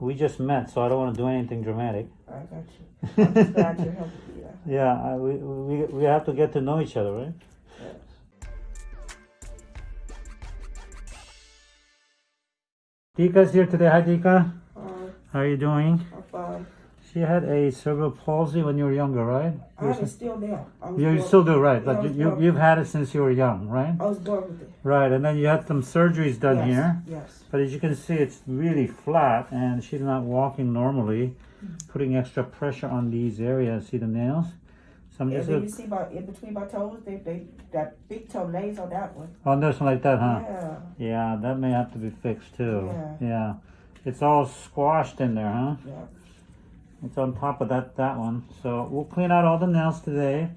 We just met, so I don't want to do anything dramatic. I got you. I'm glad you're helping me. Yeah. Yeah, I, we, we we have to get to know each other, right? Dika's here today. Hi, Dika. Uh, How are you doing? I'm fine. She had a cerebral palsy when you were younger, right? I it still now. I You still do, right? Yeah, But was you, you've had it since you were young, right? I was born with it. Right, and then you had some surgeries done yes. here. Yes. But as you can see, it's really flat and she's not walking normally, mm-hmm. putting extra pressure on these areas. See the nails? So I'm And just you see my in between my toes, they they that big toe lays on that one. Oh, on this one like that, huh? Yeah. Yeah, that may have to be fixed too. Yeah. Yeah. It's all squashed in there, huh? Yeah. It's on top of that that one. So we'll clean out all the nails today.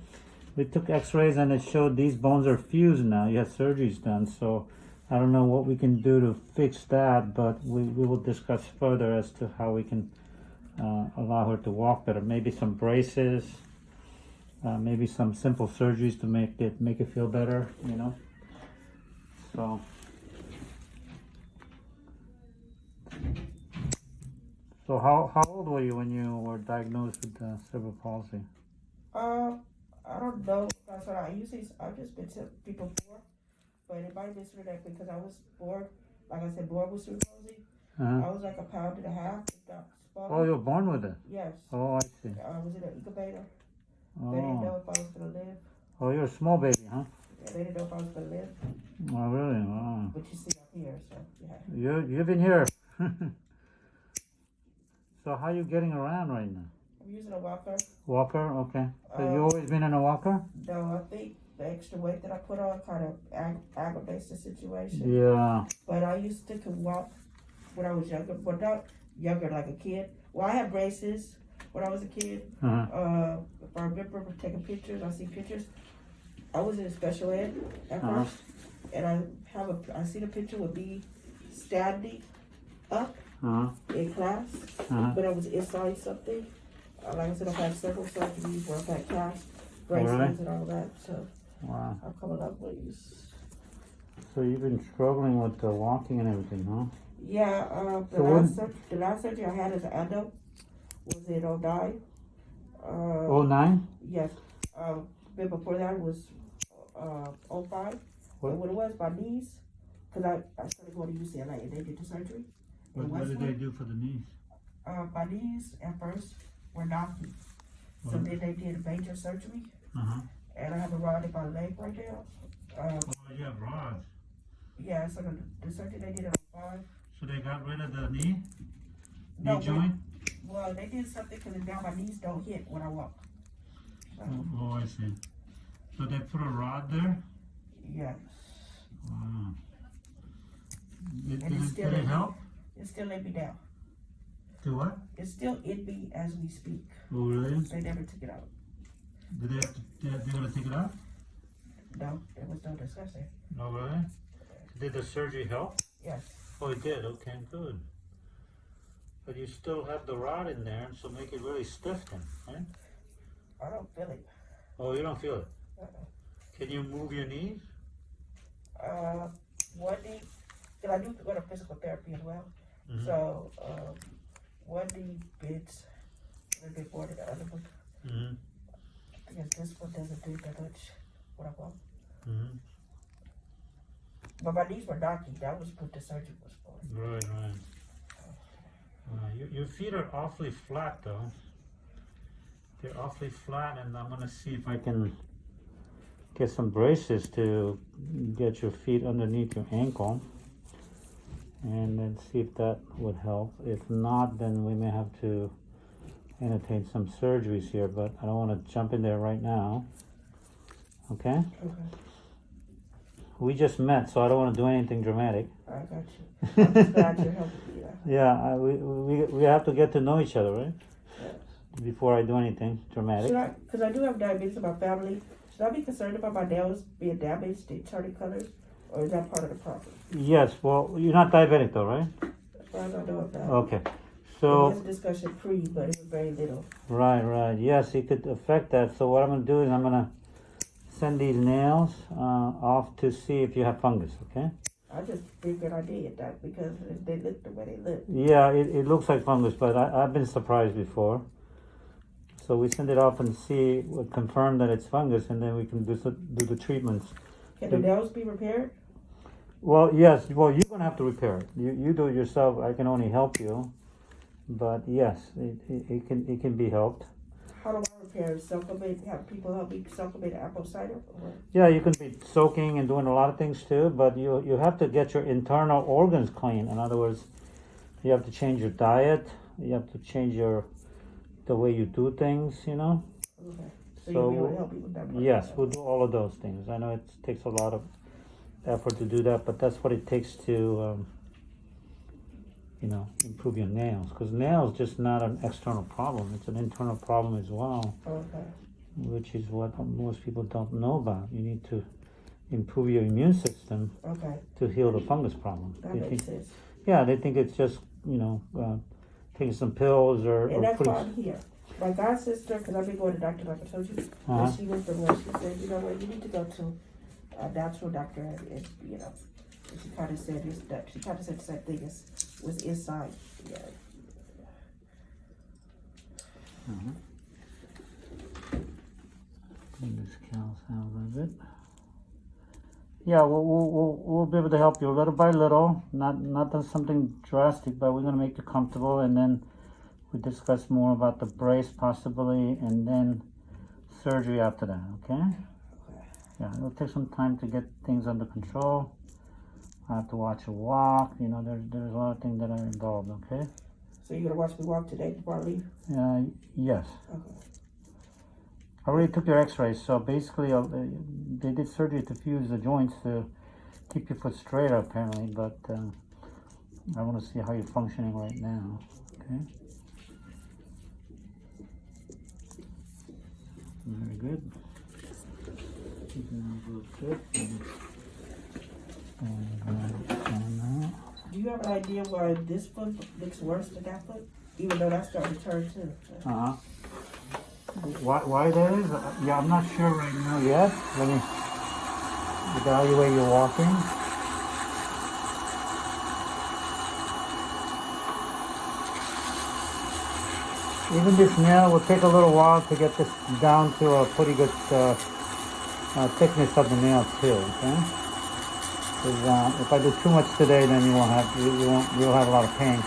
We took x-rays and it showed these bones are fused now. You had surgeries done, so I don't know what we can do to fix that, but we, we will discuss further as to how we can uh, allow her to walk better. Maybe some braces, uh, maybe some simple surgeries to make it make it feel better, you know. So So how, how old were you when you were diagnosed with uh, cerebral palsy? Uh, I don't know. That's what I usually. I've just been to people before, but it might have been that because I was born, like I said, born with cerebral palsy. Uh-huh. I was like a pound and a half. Oh, you were born with it. Yes. Oh, I see. I was in an incubator. They didn't Oh, know if I was gonna live. oh, you're a small baby, huh? Yeah, they didn't know if I was gonna live. Oh, really? Wow. But you see, I'm here, so yeah. You you've been here. so how are you getting around right now? I'm using a walker. Walker, okay. So you Uh, always been in a walker? No, I think the extra weight that I put on kind of ag- aggravates the situation. Yeah. But I used to can walk when I was younger, but not younger like a kid. Well, I had braces when I was a kid. Uh-huh. Uh, if I remember taking pictures, I see pictures. I was in special ed at Uh-huh. first, and I have a I see the picture with me standing up Uh-huh. in class, Uh-huh. but I was inside something. Uh, like I said, I've had several surgeries where I've had cast Oh, really? braces and all that, so Wow. I'm coming up with these. So you've been struggling with the walking and everything, huh? Yeah, uh, the So last when- the last surgery I had as an adult was in 09. Uh, Oh nine? yes. Uh, but before that was uh 05. What? And what it was, my knees, because I, I started going to UCLA and they did the surgery. In they do for the knees? Uh, my knees at first were knocking. So What? then they did a major surgery, Uh-huh. and I have a rod in my leg right now. Uh, Oh, you have rods. yeah, so the, the surgery they did in 05. So they got rid of the knee? No, but- Well, they did something because now my knees don't hit when I walk. So, Oh, oh, I see. So they put a rod there? Yes. Wow. Did, did, still did it help? It's still let me down. Do what? It's still in me as we speak. Oh, really? They never took it out. Did they have to, they, they gonna take it out? No, there was no discussion. No, really? Did the surgery help? Yes. Oh, it did. Okay, good. But you still have the rod in there, so make it really stiff then, right? I don't feel it. Oh, you don't feel it. Uh-uh. Can you move your knees? Uh, one knee, because I do go to physical therapy as well. Mhm. So, um, one knee bends a bit more than the other one. Mm-hmm. Because this one doesn't do that much when I walk. Mm-hmm. But my knees were knocking. That was what the surgery was for. Right, right. Uh, your, your feet are awfully flat though. They're awfully flat and I'm gonna see if I can get some braces to get your feet underneath your ankle and then see if that would help. If not, then we may have to entertain some surgeries here, but I don't wanna jump in there right now. Okay? Okay. We just met, so I don't wanna do anything dramatic. I got you. I'm just glad you're helping. Yeah. Yeah, I, we, we we have to get to know each other, right? Before I do anything dramatic. Should I, because I do have diabetes in my family, should I be concerned about my nails being damaged, they turning colors, or is that part of the problem? Yes, well, you're not diabetic though, right? As far as I know. Okay. There So, was a discussion pre, but it was very little. right, right. Yes, it could affect that. So what I'm gonna do is I'm gonna send these nails uh, off to see if you have fungus, okay? I just figured I did that because they look the way they look. Yeah, it, it looks like fungus, but I, I've been surprised before. So we send it off and see, confirm that it's fungus, and then we can do, do the treatments. Can the nails be repaired? Well, yes, well, you're gonna have to repair it. You, you do it yourself, I can only help you. But yes, it, it, it can, it can be helped. How do I repair it? Have people help me supplement apple cider? Or? Yeah, you can be soaking and doing a lot of things too, but you, you have to get your internal organs clean. In other words, you have to change your diet, you have to change your, the way you do things, you know? Okay. So, So, you'll be able to help me with that? part? Yes, we'll do all of those things. I know it takes a lot of effort to do that, but that's what it takes to, um, you know, improve your nails. Because nails just not an external problem; it's an internal problem as well, Okay. which is what most people don't know about. You need to improve your immune system Okay. to heal the fungus problem. That They makes think, sense. yeah, they think it's just you know uh, taking some pills or, And or that's putting. why I'm here. My god sister, because I've been going to doctor, like I told you, Uh-huh. and she went from where she said, you know what, you need to go to a natural doctor, and, and you know, and she kind of said this, that she kind of said the same thing as was inside. Yeah. Clean this cow's out a little bit. Yeah, we'll, we'll, we'll, be able to help you little by little. Not not that something drastic, but we're gonna make you comfortable, and then we discuss more about the brace possibly, and then surgery after that. Okay? Yeah, it'll take some time to get things under control. I have to watch you walk. You know, there's there's a lot of things that are involved. Okay? So you're gonna watch me walk today before I leave? Uh, yes. Okay. I already took your x-rays, so basically uh, they did surgery to fuse the joints to keep your foot straighter apparently, but uh, I want to see how you're functioning right now, okay? Very good. Keeping that real good. And, and, uh, and now. Do you have an idea why this foot looks worse than that foot? Even though that's starting to turn too. Uh-huh. Why, why that is? Uh, Yeah, I'm not sure right now yet. Let me evaluate your walking. Even this nail will take a little while to get this down to a pretty good uh, uh, thickness of the nail too, okay? 'Cause, uh, if I do too much today, then you won't have, you, you won't, you'll have a lot of pain.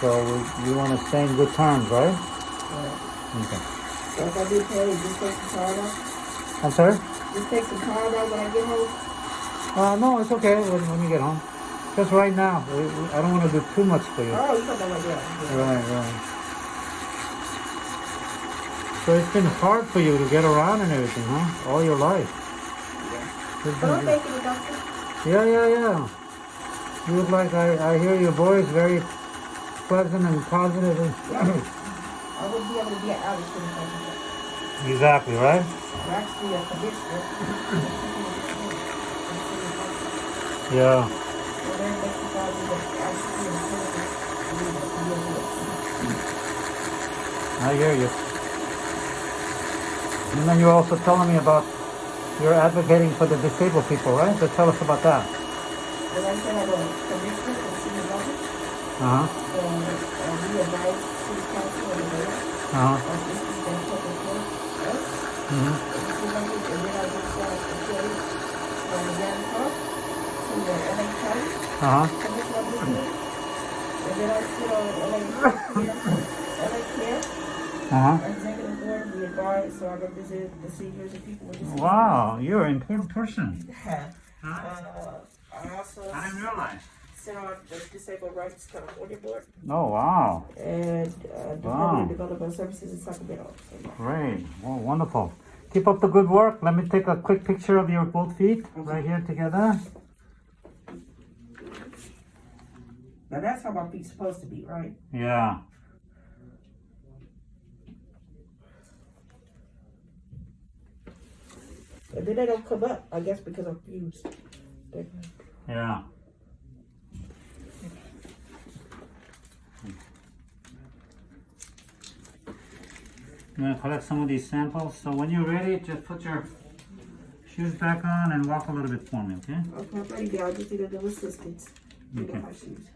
So we, you want to stay in good terms, right? Yeah. Okay. So if I do pain, just take the card off? I'm sorry? Just take the card off when I get home? Uh, no, it's okay when, when you get home. Just right now, we, we, I don't want to do too much for you. Oh, you don't know what. Right, right. So it's been hard for you to get around and everything, huh? All your life. But I'm been- it, doctor. yeah, yeah, yeah. You look like I, I hear your voice very pleasant and positive. and- I wouldn't be able to get out of this exactly, right? I'm actually a conditioner. Yeah. I hear you. And then you're also telling me about you're advocating for the disabled people, right? So tell us about that. And I said I'm a commissioner for city government. Uh huh. So uh, we advise city council and the mayor Uh huh. on issues that public health, right? hmm And city government, and then I just uh, appealed from the Grand Park to the LA County. Uh huh. Commissioner of Business. And then I sit on LA Care, LA Care, Uh huh. executive board, we advise, so I represent the seniors and people with disabilities. Wow, you're an important person. Uh, I also realize. sit on the Disability Rights California Board Oh wow, and uh, Department Wow. of Development Services in Sacramento. So, great. Well, wonderful. Keep up the good work. Let me take a quick picture of your both feet right here together. Now that's how my feet's supposed to be, right? Yeah. And then they don't come up, I guess because I'm fused. Yeah. I'm gonna collect some of these samples. So when you're ready, just put your shoes back on and walk a little bit for me, okay? Okay, I'm ready. I just need a little assistance Okay. my shoes.